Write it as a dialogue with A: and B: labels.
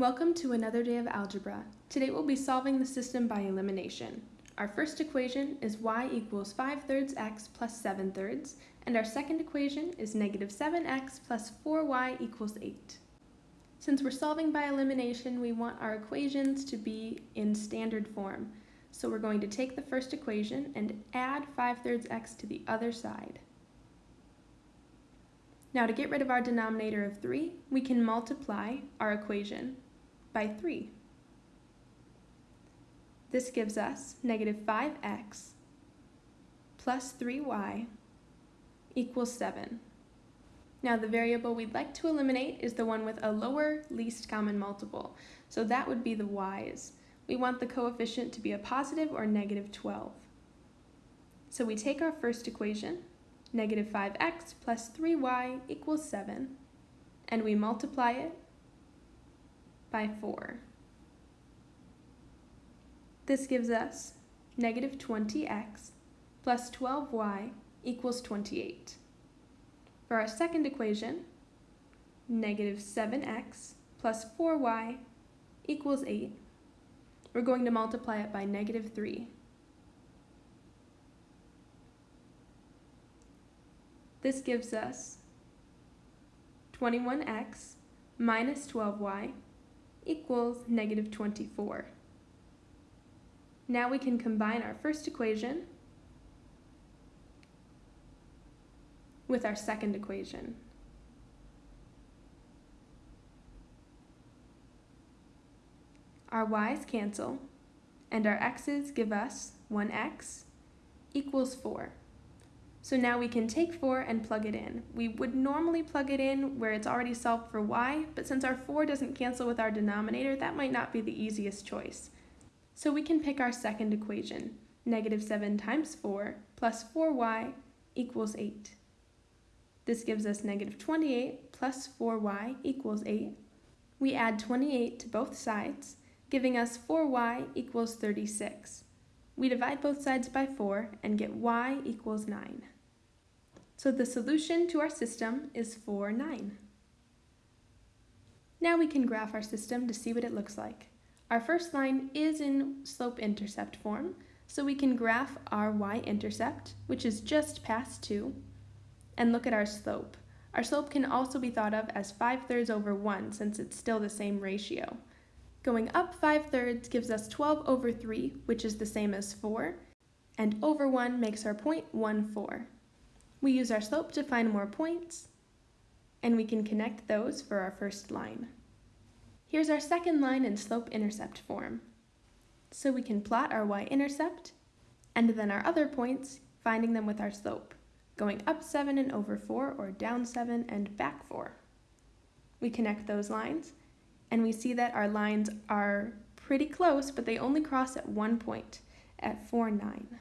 A: Welcome to another day of algebra. Today we'll be solving the system by elimination. Our first equation is y equals 5 thirds x plus 7 thirds, and our second equation is negative 7x plus 4y equals 8. Since we're solving by elimination, we want our equations to be in standard form. So we're going to take the first equation and add 5 thirds x to the other side. Now to get rid of our denominator of 3, we can multiply our equation by 3. This gives us negative 5x plus 3y equals 7. Now the variable we'd like to eliminate is the one with a lower least common multiple, so that would be the y's. We want the coefficient to be a positive or negative 12. So we take our first equation, negative 5x plus 3y equals 7, and we multiply it by 4. This gives us negative 20x plus 12y equals 28. For our second equation, negative 7x plus 4y equals 8. We're going to multiply it by negative 3. This gives us 21x minus 12y equals negative 24. Now we can combine our first equation with our second equation. Our y's cancel, and our x's give us 1x equals 4. So now we can take 4 and plug it in. We would normally plug it in where it's already solved for y, but since our 4 doesn't cancel with our denominator, that might not be the easiest choice. So we can pick our second equation, negative 7 times 4 plus 4y equals 8. This gives us negative 28 plus 4y equals 8. We add 28 to both sides, giving us 4y equals 36. We divide both sides by 4 and get y equals 9. So the solution to our system is 4, 9. Now we can graph our system to see what it looks like. Our first line is in slope-intercept form, so we can graph our y-intercept, which is just past 2, and look at our slope. Our slope can also be thought of as 5 thirds over 1 since it's still the same ratio. Going up 5 thirds gives us 12 over 3, which is the same as 4, and over 1 makes our point 1, 4. We use our slope to find more points, and we can connect those for our first line. Here's our second line in slope-intercept form. So we can plot our y-intercept, and then our other points, finding them with our slope, going up 7 and over 4, or down 7 and back 4. We connect those lines, and we see that our lines are pretty close, but they only cross at one point, at 4, 9.